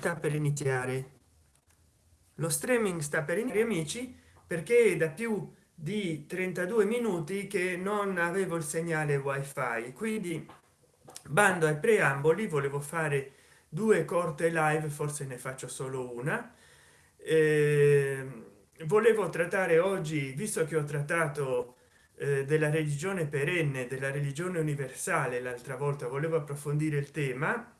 sta per iniziare. Lo streaming sta per iniziare amici perché da più di 32 minuti che non avevo il segnale wifi. Quindi bando ai preamboli volevo fare due corte live forse ne faccio solo una. Eh, volevo trattare oggi visto che ho trattato eh, della religione perenne della religione universale l'altra volta volevo approfondire il tema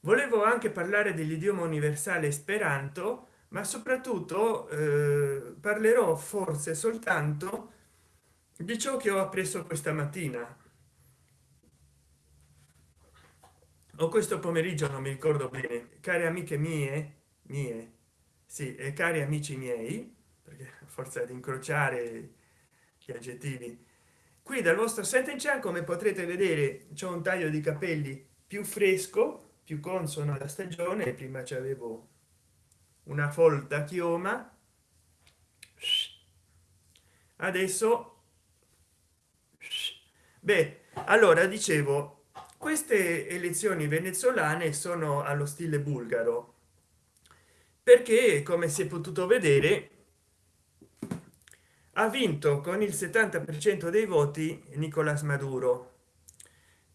volevo anche parlare dell'idioma universale esperanto ma soprattutto eh, parlerò forse soltanto di ciò che ho appreso questa mattina. O questo pomeriggio non mi ricordo bene care amiche mie mie sì e cari amici miei perché forza di incrociare gli aggettivi qui dal vostro chan come potrete vedere c'è un taglio di capelli più fresco più consono alla stagione prima c'avevo una folta chioma. Adesso beh allora dicevo queste elezioni venezuelane sono allo stile bulgaro perché come si è potuto vedere ha vinto con il 70 per cento dei voti nicolas maduro.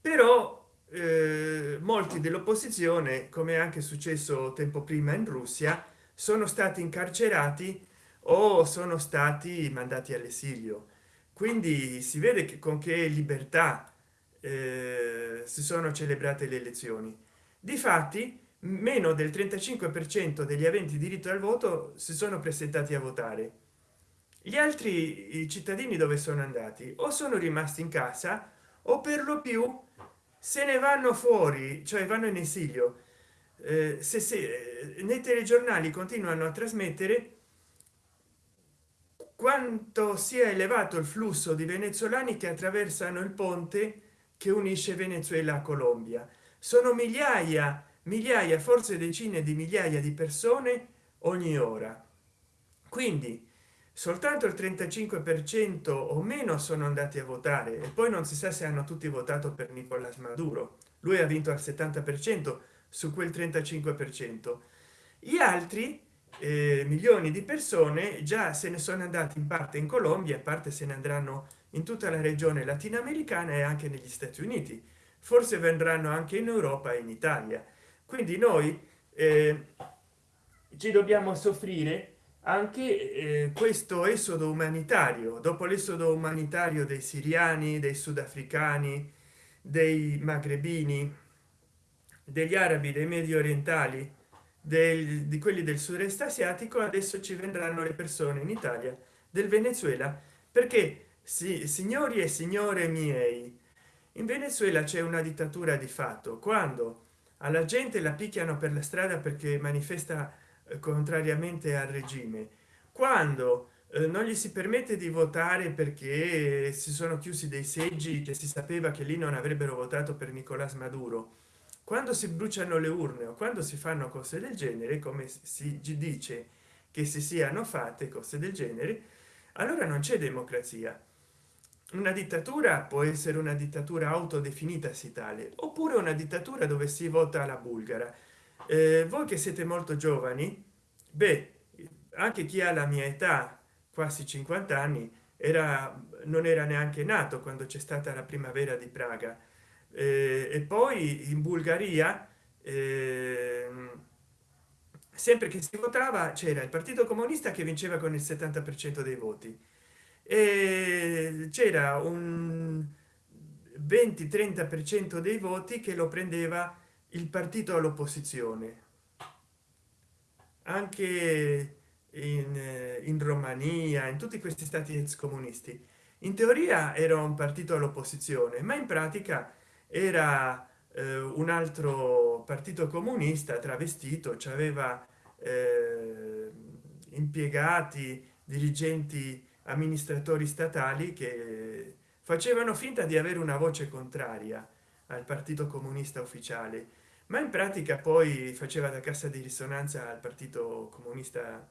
Però eh, molti dell'opposizione come anche successo tempo prima in russia sono stati incarcerati o sono stati mandati all'esilio. Quindi si vede che con che libertà eh, si sono celebrate le elezioni. Difatti meno del 35 per cento degli aventi diritto al voto si sono presentati a votare. Gli altri cittadini dove sono andati? O sono rimasti in casa o per lo più se ne vanno fuori cioè vanno in esilio eh, se, se eh, nei telegiornali continuano a trasmettere quanto sia elevato il flusso di venezuelani che attraversano il ponte che unisce venezuela a colombia. Sono migliaia migliaia forse decine di migliaia di persone ogni ora. Quindi soltanto il 35 per cento o meno sono andati a votare e poi non si sa se hanno tutti votato per nicolas maduro. Lui ha vinto al 70 per cento su quel 35 per cento. Gli altri eh, milioni di persone già se ne sono andati in parte in colombia a parte se ne andranno in tutta la regione latinoamericana e anche negli stati uniti. Forse vendranno anche in europa e in italia. Quindi noi eh, ci dobbiamo soffrire anche eh, questo esodo umanitario. Dopo l'esodo umanitario dei siriani dei sudafricani dei magrebini degli arabi dei medio orientali del, di quelli del sud-est asiatico adesso ci vendranno le persone in italia del venezuela. Perché sì, signori e signore miei in venezuela c'è una dittatura di fatto. Quando alla gente la picchiano per la strada perché manifesta contrariamente al regime. Quando eh, non gli si permette di votare perché si sono chiusi dei seggi che si sapeva che lì non avrebbero votato per nicolas maduro quando si bruciano le urne o quando si fanno cose del genere come si dice che si siano fatte cose del genere allora non c'è democrazia. Una dittatura può essere una dittatura autodefinita si tale oppure una dittatura dove si vota alla bulgara eh, voi che siete molto giovani beh anche chi ha la mia età quasi 50 anni era non era neanche nato quando c'è stata la primavera di praga. Eh, e poi in bulgaria eh, sempre che si votava c'era il partito comunista che vinceva con il 70 per cento dei voti. E c'era un 20 30 per cento dei voti che lo prendeva il partito all'opposizione anche in, eh, in romania in tutti questi stati ex comunisti in teoria era un partito all'opposizione ma in pratica era eh, un altro partito comunista travestito ci aveva eh, impiegati dirigenti amministratori statali che facevano finta di avere una voce contraria al partito comunista ufficiale ma in pratica poi faceva da cassa di risonanza al partito comunista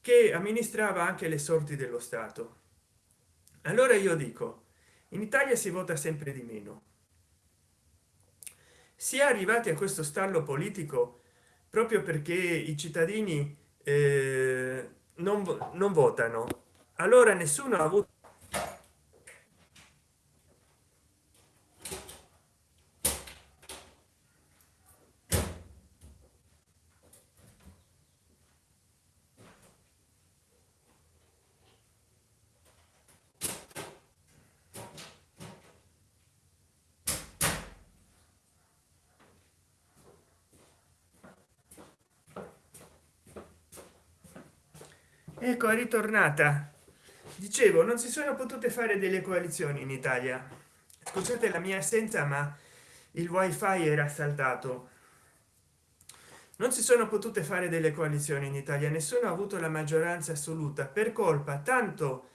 che amministrava anche le sorti dello stato. Allora io dico in italia si vota sempre di meno. Si è arrivati a questo stallo politico proprio perché i cittadini eh, non, non votano. Allora nessuno ha avuto ecco è ritornata. Dicevo non si sono potute fare delle coalizioni in italia. Scusate la mia assenza ma il wifi era saltato non si sono potute fare delle coalizioni in italia. Nessuno ha avuto la maggioranza assoluta. Per colpa tanto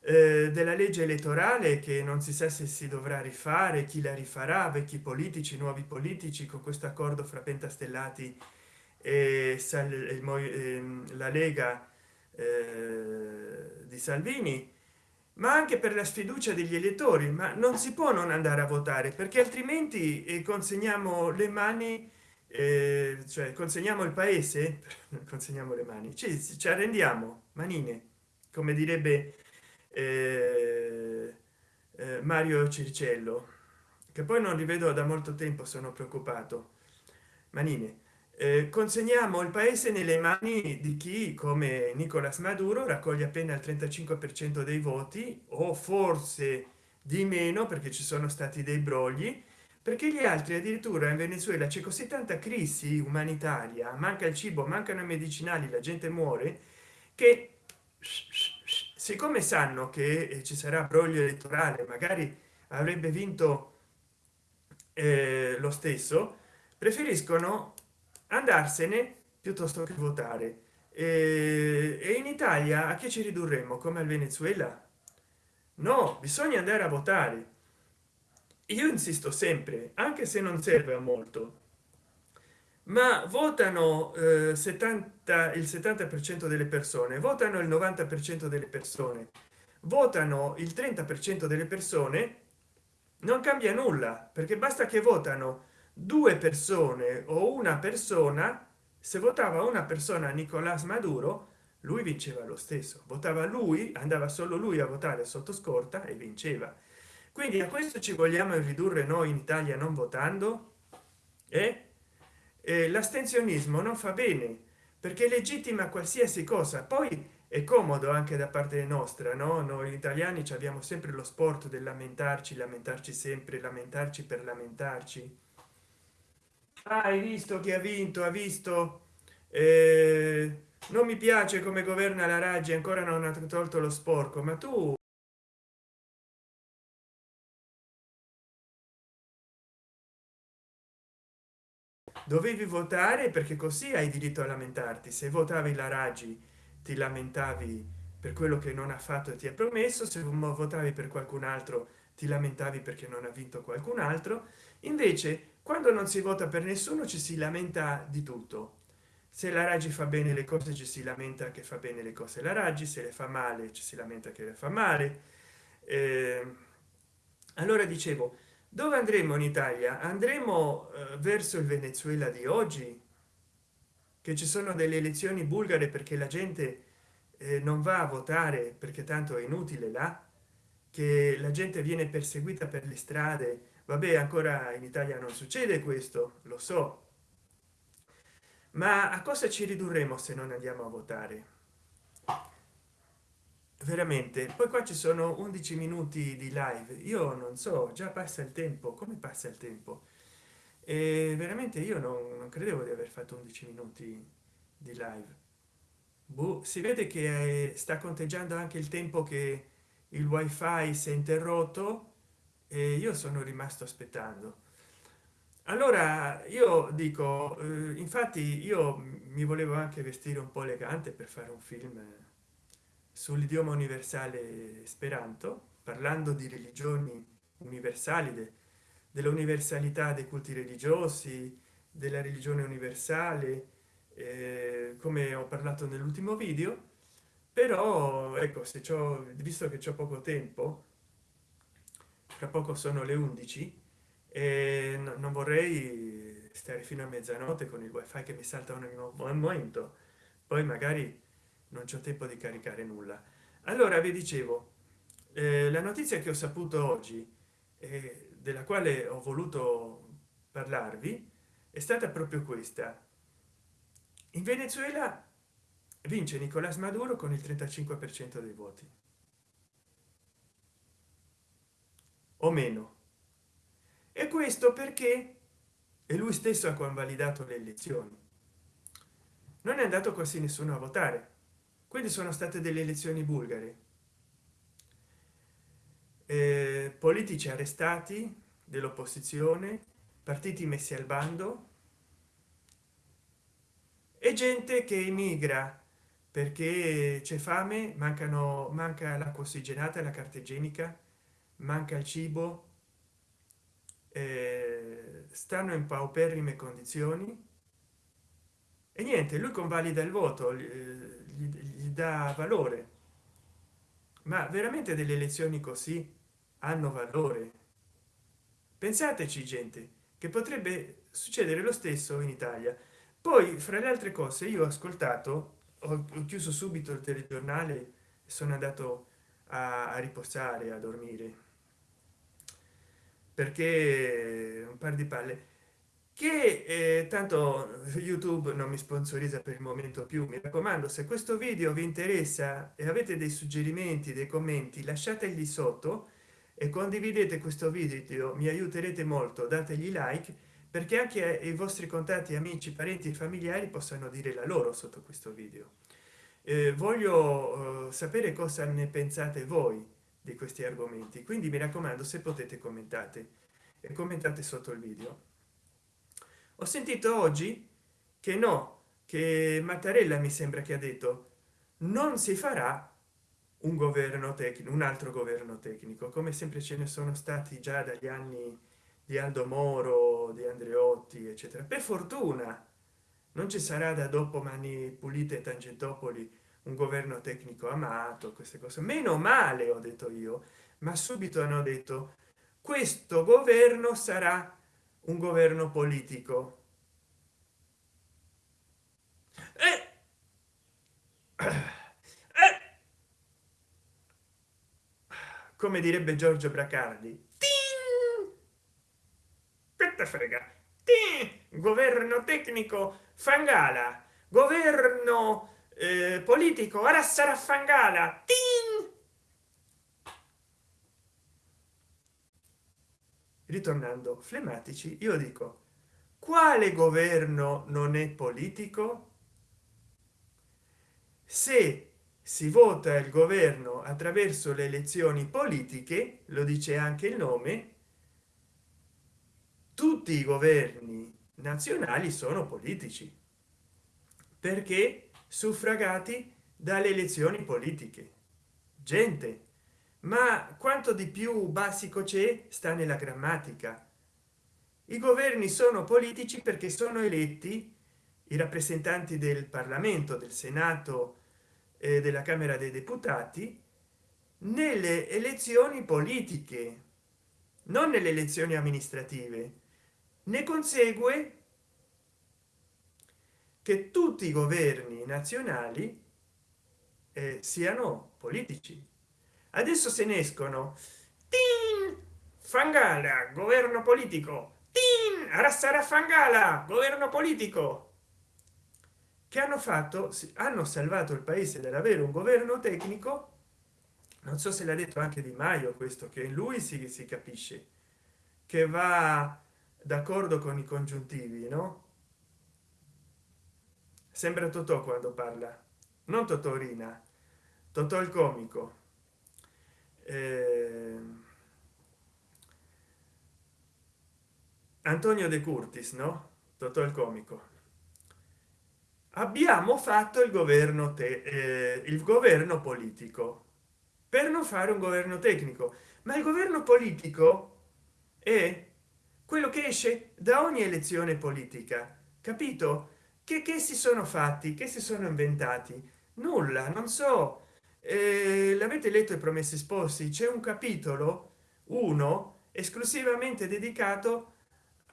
eh, della legge elettorale che non si sa se si dovrà rifare chi la rifarà vecchi politici nuovi politici con questo accordo fra pentastellati e ehm, la lega eh, di salvini ma anche per la sfiducia degli elettori ma non si può non andare a votare perché altrimenti eh, consegniamo le mani eh, cioè consegniamo il paese consegniamo le mani ci, ci arrendiamo manine come direbbe eh, mario circello che poi non rivedo da molto tempo sono preoccupato. Manine consegniamo il paese nelle mani di chi come nicolas maduro raccoglie appena il 35 per cento dei voti o forse di meno perché ci sono stati dei brogli perché gli altri addirittura in venezuela c'è così tanta crisi umanitaria manca il cibo mancano i medicinali la gente muore che siccome sanno che eh, ci sarà broglio elettorale magari avrebbe vinto eh, lo stesso preferiscono andarsene piuttosto che votare. E, in italia a che ci ridurremo come al venezuela? No bisogna andare a votare. Io insisto sempre anche se non serve a molto ma votano eh, 70 il 70 per cento delle persone votano il 90 per cento delle persone votano il 30 per cento delle persone non cambia nulla perché basta che votano due persone o una persona se votava una persona nicolás maduro lui vinceva lo stesso. Votava lui andava solo lui a votare sotto scorta e vinceva. Quindi a questo ci vogliamo ridurre noi in italia non votando? E eh? l'astensionismo non fa bene perché legittima qualsiasi cosa. Poi è comodo anche da parte nostra no? Noi italiani abbiamo sempre lo sport del lamentarci lamentarci sempre lamentarci per lamentarci hai visto chi ha vinto ha visto? Eh, non mi piace come governa la raggi ancora non ha tolto lo sporco ma tu dovevi votare perché così hai diritto a lamentarti. Se votavi la raggi ti lamentavi per quello che non ha fatto e ti ha promesso. Se votavi per qualcun altro ti lamentavi perché non ha vinto qualcun altro. Invece quando non si vota per nessuno ci si lamenta di tutto. Se la raggi fa bene le cose ci si lamenta che fa bene le cose la raggi se le fa male ci si lamenta che le fa male. Eh, allora dicevo dove andremo in italia? Andremo eh, verso il venezuela di oggi? Che ci sono delle elezioni bulgare perché la gente eh, non va a votare perché tanto è inutile là? Che la gente viene perseguita per le strade vabbè ancora in italia non succede questo lo so. Ma a cosa ci ridurremo se non andiamo a votare? Veramente poi qua ci sono 11 minuti di live. Io non so già passa il tempo. Come passa il tempo? E veramente io non, non credevo di aver fatto 11 minuti di live. Boh, si vede che sta conteggiando anche il tempo che il wifi si è interrotto e io sono rimasto aspettando. Allora io dico eh, infatti io mi volevo anche vestire un po elegante per fare un film sull'idioma universale speranto parlando di religioni universali de, dell'universalità dei culti religiosi della religione universale eh, come ho parlato nell'ultimo video. Però ecco se ciò visto che c'è poco tempo tra poco sono le 11 e non vorrei stare fino a mezzanotte con il wifi che mi salta ogni momento. Poi magari non c'è tempo di caricare nulla. Allora vi dicevo eh, la notizia che ho saputo oggi eh, della quale ho voluto parlarvi è stata proprio questa. In venezuela vince nicolás maduro con il 35 per cento dei voti o meno. E questo perché? È lui stesso ha convalidato le elezioni. Non è andato quasi nessuno a votare. Quindi sono state delle elezioni bulgare. Eh, politici arrestati dell'opposizione partiti messi al bando. E gente che emigra perché c'è fame mancano manca l'acqua ossigenata la carta igienica manca il cibo eh, stanno in pauperrime condizioni. E niente lui convalida il voto gli, gli, gli dà valore. Ma veramente delle elezioni così hanno valore? Pensateci gente che potrebbe succedere lo stesso in italia. Poi fra le altre cose io ho ascoltato ho chiuso subito il telegiornale sono andato a, a riposare a dormire perché un par di palle. Che eh, tanto youtube non mi sponsorizza per il momento più mi raccomando se questo video vi interessa e avete dei suggerimenti dei commenti lasciateli sotto e condividete questo video mi aiuterete molto dategli like perché anche i vostri contatti amici parenti e familiari possano dire la loro sotto questo video. Eh, voglio eh, sapere cosa ne pensate voi di questi argomenti. Quindi mi raccomando se potete commentate. E commentate sotto il video. Ho sentito oggi che no che mattarella mi sembra che ha detto non si farà un governo tecnico un altro governo tecnico come sempre ce ne sono stati già dagli anni di aldo moro di andreotti eccetera. Per fortuna non ci sarà da dopo mani pulite tangentopoli un governo tecnico amato queste cose. Meno male ho detto io ma subito hanno detto questo governo sarà un governo politico. Eh, eh, come direbbe giorgio bracardi che frega? Governo tecnico fangala governo eh, politico ora sarà fangala ritornando flematici io dico quale governo non è politico? Se si vota il governo attraverso le elezioni politiche lo dice anche il nome tutti i governi nazionali sono politici. Perché suffragati dalle elezioni politiche. Gente. Ma quanto di più basico c'è sta nella grammatica. I governi sono politici perché sono eletti i rappresentanti del parlamento del senato e della camera dei deputati nelle elezioni politiche non nelle elezioni amministrative. Ne consegue che tutti i governi nazionali eh, siano politici. Adesso se ne escono fangala governo politico. Sarà fangala governo politico. Che hanno fatto? Hanno salvato il paese dall'avere un governo tecnico. Non so se l'ha detto anche di maio questo che lui si, si capisce che va d'accordo con i congiuntivi no sembra totò quando parla. Non totorina totò il comico. Eh, antonio de curtis no? Totò il comico. Abbiamo fatto il governo te eh, il governo politico. Per non fare un governo tecnico. Ma il governo politico è quello che esce da ogni elezione politica. Capito che, che si sono fatti? Che si sono inventati? Nulla non so. Eh, l'avete letto i promessi sposi c'è un capitolo uno esclusivamente dedicato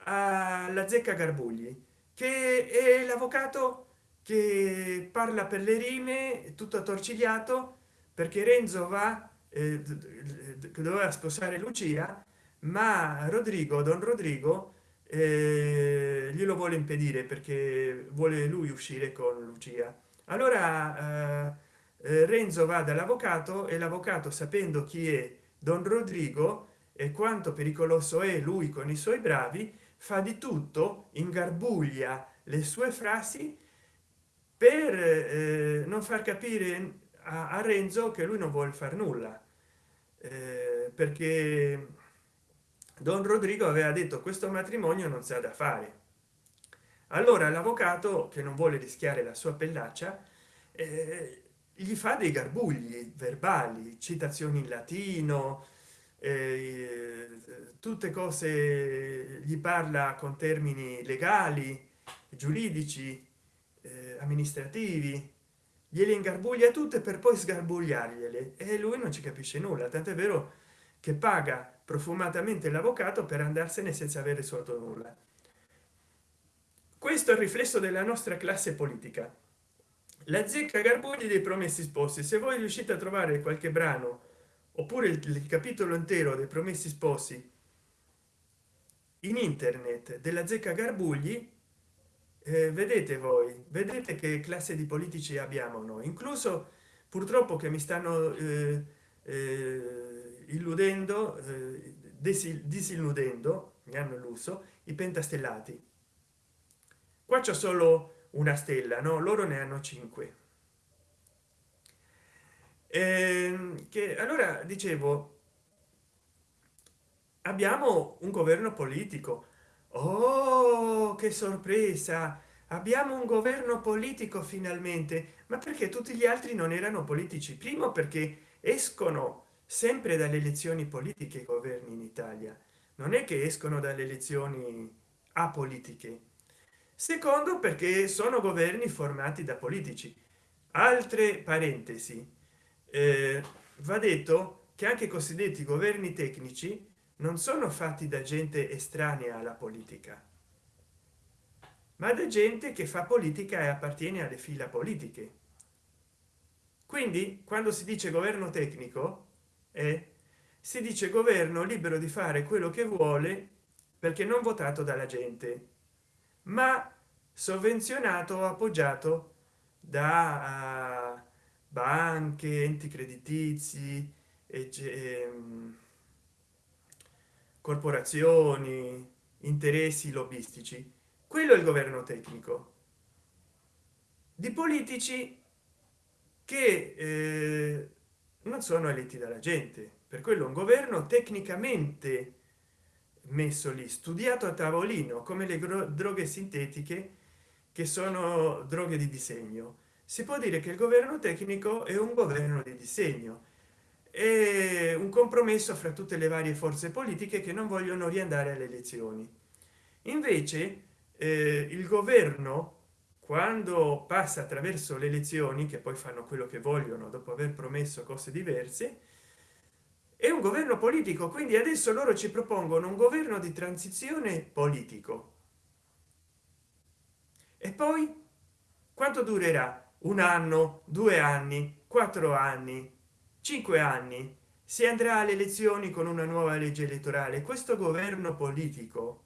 alla zecca garbugli che è l'avvocato che parla per le rime tutto attorcigliato perché renzo va eh, doveva sposare lucia ma rodrigo don rodrigo glielo vuole impedire perché vuole lui uscire con lucia. Allora eh, eh renzo va dall'avvocato e l'avvocato sapendo chi è don rodrigo e quanto pericoloso è lui con i suoi bravi fa di tutto ingarbuglia le sue frasi per eh, non far capire a, a, renzo che lui non vuole far nulla. Eh, perché don rodrigo aveva detto questo matrimonio non si ha da fare allora l'avvocato che non vuole rischiare la sua pellaccia eh, gli fa dei garbugli verbali citazioni in latino eh, tutte cose gli parla con termini legali giuridici eh, amministrativi gliele ingarbuglia tutte per poi sgarbugliargliele e lui non ci capisce nulla tant'è vero che paga profumatamente l'avvocato per andarsene senza aver risolto nulla. Questo è il riflesso della nostra classe politica. La zecca garbugli dei promessi sposi se voi riuscite a trovare qualche brano oppure il, il capitolo intero dei promessi sposi in internet della zecca garbugli eh, vedete voi vedete che classe di politici abbiamo noi. Incluso purtroppo che mi stanno eh, eh, illudendo eh, disilludendo mi hanno illuso i pentastellati. Qua c'è solo una stella no loro ne hanno cinque. Eh, che allora dicevo abbiamo un governo politico. Oh che sorpresa! Abbiamo un governo politico finalmente! Ma perché tutti gli altri non erano politici? Primo perché escono sempre dalle elezioni politiche i governi in italia. Non è che escono dalle elezioni apolitiche. Secondo perché sono governi formati da politici. Altre parentesi. Eh, va detto che anche i cosiddetti governi tecnici non sono fatti da gente estranea alla politica ma da gente che fa politica e appartiene alle fila politiche. Quindi quando si dice governo tecnico eh, si dice governo libero di fare quello che vuole perché non votato dalla gente ma sovvenzionato appoggiato da uh, banche enti creditizi e ehm, corporazioni interessi lobbistici. Quello è il governo tecnico. Di politici che eh, non sono eletti dalla gente. Per quello un governo tecnicamente messo lì studiato a tavolino come le droghe sintetiche che sono droghe di disegno. Si può dire che il governo tecnico è un governo di disegno. È un compromesso fra tutte le varie forze politiche che non vogliono riandare alle elezioni. Invece eh, il governo quando passa attraverso le elezioni che poi fanno quello che vogliono dopo aver promesso cose diverse è un governo politico quindi adesso loro ci propongono un governo di transizione politico. E poi quanto durerà? Un anno due anni quattro anni cinque anni? Si andrà alle elezioni con una nuova legge elettorale. Questo governo politico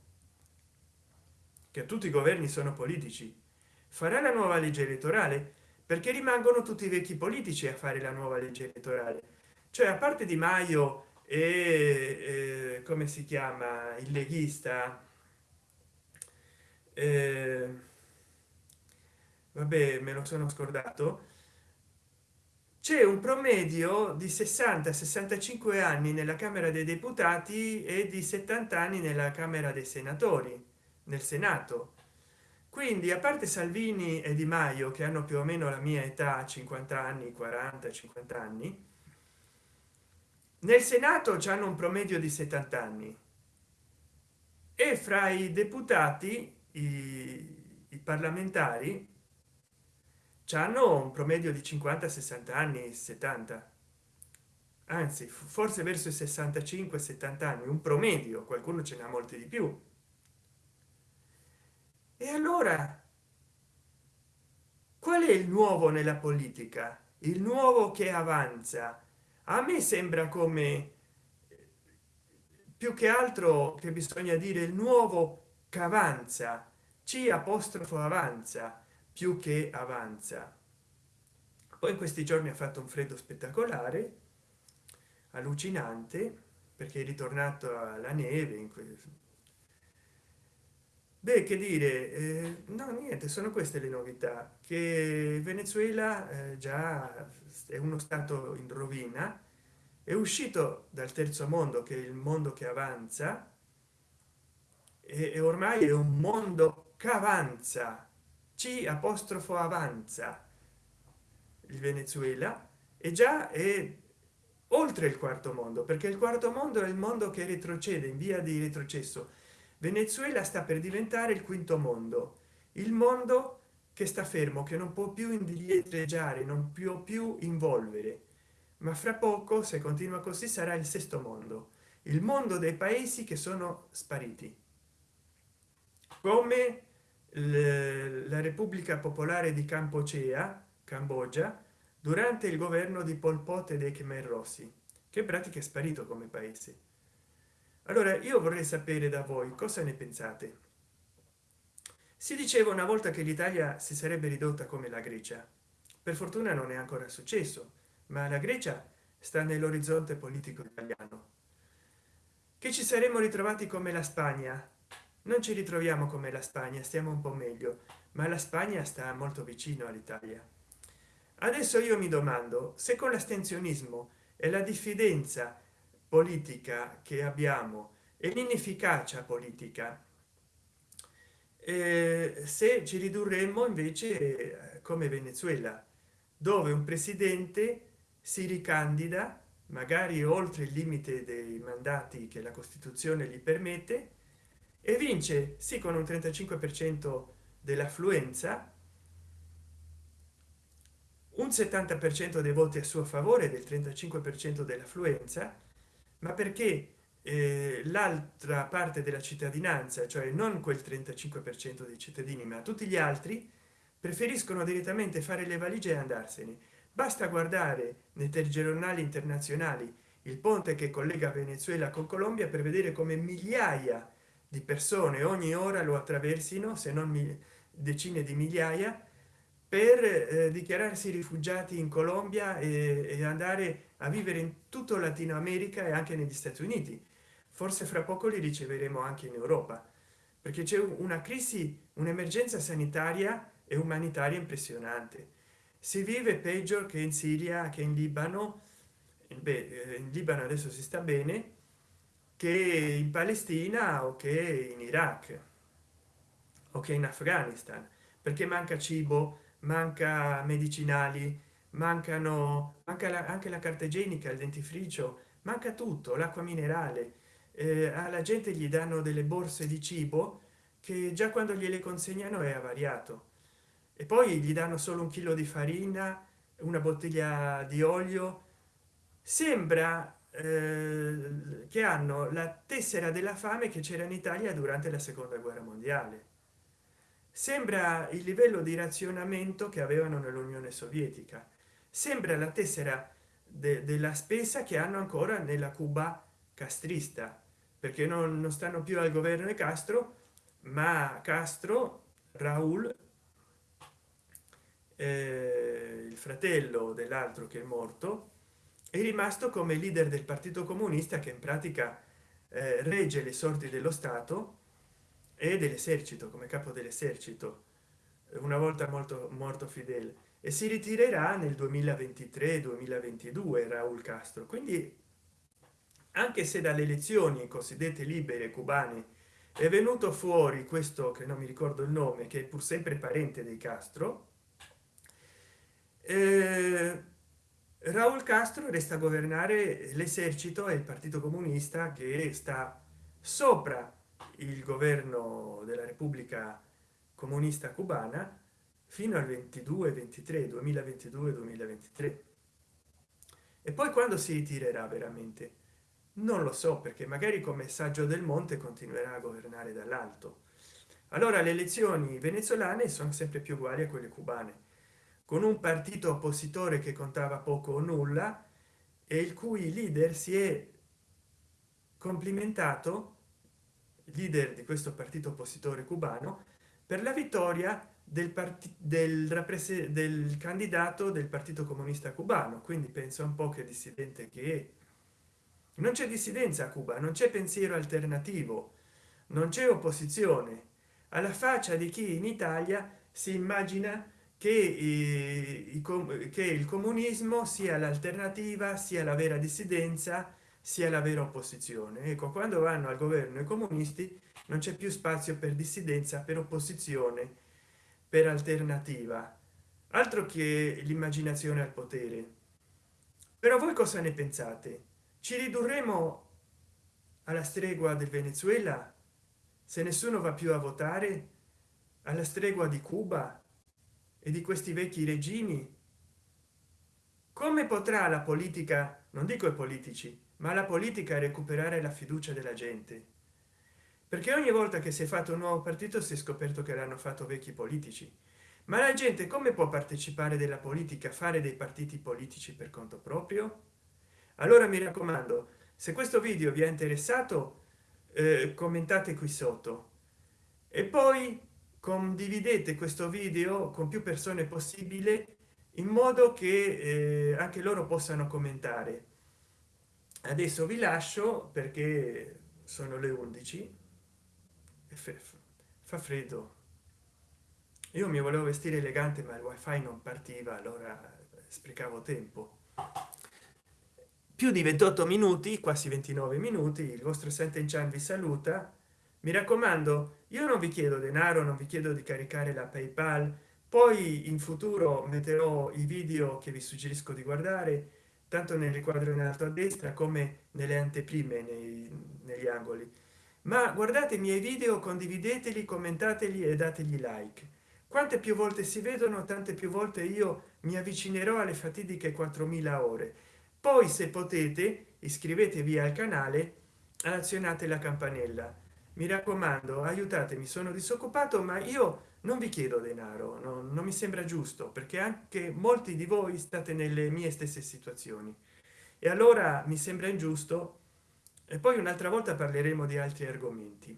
che tutti i governi sono politici farà la nuova legge elettorale perché rimangono tutti i vecchi politici a fare la nuova legge elettorale. Cioè a parte di maio e eh, come si chiama il leghista eh, vabbè me lo sono scordato c'è un promedio di 60 65 anni nella camera dei deputati e di 70 anni nella camera dei senatori nel senato quindi a parte salvini e di maio che hanno più o meno la mia età 50 anni 40 50 anni nel senato hanno un promedio di 70 anni. E fra i deputati i, i parlamentari hanno un promedio di 50 60 anni 70 anzi forse verso i 65 70 anni un promedio qualcuno ce n'ha molti di più e allora qual è il nuovo nella politica? Il nuovo che avanza? A me sembra come più che altro che bisogna dire il nuovo che avanza. C apostrofo avanza più che avanza. Poi in questi giorni ha fatto un freddo spettacolare allucinante perché è ritornato alla neve in questo beh che dire eh, no niente sono queste le novità. Che venezuela eh, già è uno stato in rovina è uscito dal terzo mondo che è il mondo che avanza e, e ormai è un mondo che avanza c apostrofo avanza il venezuela e già è oltre il quarto mondo perché il quarto mondo è il mondo che retrocede in via di retrocesso venezuela sta per diventare il quinto mondo. Il mondo che sta fermo che non può più indietreggiare non più più involvere. Ma fra poco se continua così sarà il sesto mondo. Il mondo dei paesi che sono spariti. Come la repubblica popolare di campocea cambogia durante il governo di pol pot e dei khmer rossi che pratica è sparito come paese allora io vorrei sapere da voi cosa ne pensate? Si diceva una volta che l'italia si sarebbe ridotta come la grecia. Per fortuna non è ancora successo ma la grecia sta nell'orizzonte politico italiano. Che ci saremmo ritrovati come la spagna? Non ci ritroviamo come la spagna stiamo un po meglio ma la spagna sta molto vicino all'italia. Adesso io mi domando se con l'astensionismo e la diffidenza politica che abbiamo e l'inefficacia politica. Eh, se ci ridurremmo invece eh, come venezuela dove un presidente si ricandida magari oltre il limite dei mandati che la costituzione gli permette e vince sì con un 35 per cento dell'affluenza un 70 per cento dei voti a suo favore del 35 per cento dell'affluenza ma perché eh, l'altra parte della cittadinanza cioè non quel 35 per cento dei cittadini ma tutti gli altri preferiscono direttamente fare le valigie e andarsene. Basta guardare nei telegiornali internazionali il ponte che collega venezuela con colombia per vedere come migliaia di persone ogni ora lo attraversino se non decine di migliaia per eh, dichiararsi rifugiati in colombia e, e, andare a vivere in tutto latino america e anche negli stati uniti. Forse fra poco li riceveremo anche in europa perché c'è una crisi un'emergenza sanitaria e umanitaria impressionante. Si vive peggio che in siria che in libano Beh, eh, in libano adesso si sta bene che in palestina o che in iraq o che in afghanistan perché manca cibo manca medicinali mancano manca la, anche la carta igienica il dentifricio manca tutto l'acqua minerale. Eh, alla gente gli danno delle borse di cibo che già quando gliele consegnano è avariato. E poi gli danno solo un chilo di farina una bottiglia di olio. Sembra eh, che hanno la tessera della fame che c'era in italia durante la seconda guerra mondiale. Sembra il livello di razionamento che avevano nell'unione sovietica sembra la tessera de della spesa che hanno ancora nella cuba castrista perché non, non stanno più al governo di castro ma castro raul eh, il fratello dell'altro che è morto è rimasto come leader del partito comunista che in pratica eh, regge le sorti dello stato e dell'esercito come capo dell'esercito una volta molto morto fidel e si ritirerà nel 2023 2022 raul castro. Quindi anche se dalle elezioni cosiddette libere cubane è venuto fuori questo che non mi ricordo il nome che è pur sempre parente dei castro eh, raul castro resta a governare l'esercito e il partito comunista che sta sopra il governo della repubblica comunista cubana fino al 22 23 2022 2023 e poi quando si ritirerà veramente? Non lo so perché magari come saggio del monte continuerà a governare dall'alto. Allora le elezioni venezuelane sono sempre più uguali a quelle cubane con un partito oppositore che contava poco o nulla e il cui leader si è complimentato leader di questo partito oppositore cubano per la vittoria del del del candidato del partito comunista cubano. Quindi penso un po che dissidente che è. non c'è dissidenza a cuba non c'è pensiero alternativo non c'è opposizione. Alla faccia di chi in italia si immagina che, eh, che il comunismo sia l'alternativa sia la vera dissidenza sia la vera opposizione. Ecco quando vanno al governo i comunisti non c'è più spazio per dissidenza per opposizione per alternativa. Altro che l'immaginazione al potere. Però voi cosa ne pensate? Ci ridurremo alla stregua del venezuela? Se nessuno va più a votare? Alla stregua di cuba? E di questi vecchi regimi? Come potrà la politica non dico i politici ma la politica recuperare la fiducia della gente perché ogni volta che si è fatto un nuovo partito si è scoperto che l'hanno fatto vecchi politici. Ma la gente come può partecipare della politica fare dei partiti politici per conto proprio? Allora mi raccomando se questo video vi è interessato eh, commentate qui sotto. E poi condividete questo video con più persone possibile in modo che eh, anche loro possano commentare. Adesso vi lascio perché sono le 11 e fa freddo. Io mi volevo vestire elegante ma il wifi non partiva allora sprecavo tempo. Più di 28 minuti quasi 29 minuti il vostro sente in vi saluta. Mi raccomando io non vi chiedo denaro non vi chiedo di caricare la paypal. Poi in futuro metterò i video che vi suggerisco di guardare tanto nel riquadro in alto a destra come nelle anteprime nei, negli angoli ma guardate i miei video condivideteli commentateli e dategli like. Quante più volte si vedono tante più volte io mi avvicinerò alle fatidiche 4000 ore. Poi se potete iscrivetevi al canale azionate la campanella. Mi raccomando aiutatemi sono disoccupato ma io non vi chiedo denaro non, non mi sembra giusto perché anche molti di voi state nelle mie stesse situazioni. E allora mi sembra ingiusto e poi un'altra volta parleremo di altri argomenti.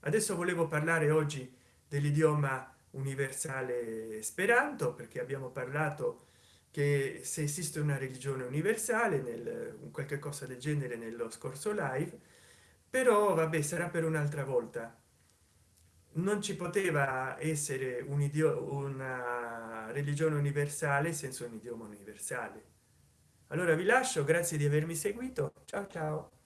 Adesso volevo parlare oggi dell'idioma universale speranto perché abbiamo parlato che se esiste una religione universale nel qualche cosa del genere nello scorso live però vabbè sarà per un'altra volta. Non ci poteva essere un idioma una religione universale senza un idioma universale allora vi lascio grazie di avermi seguito. Ciao ciao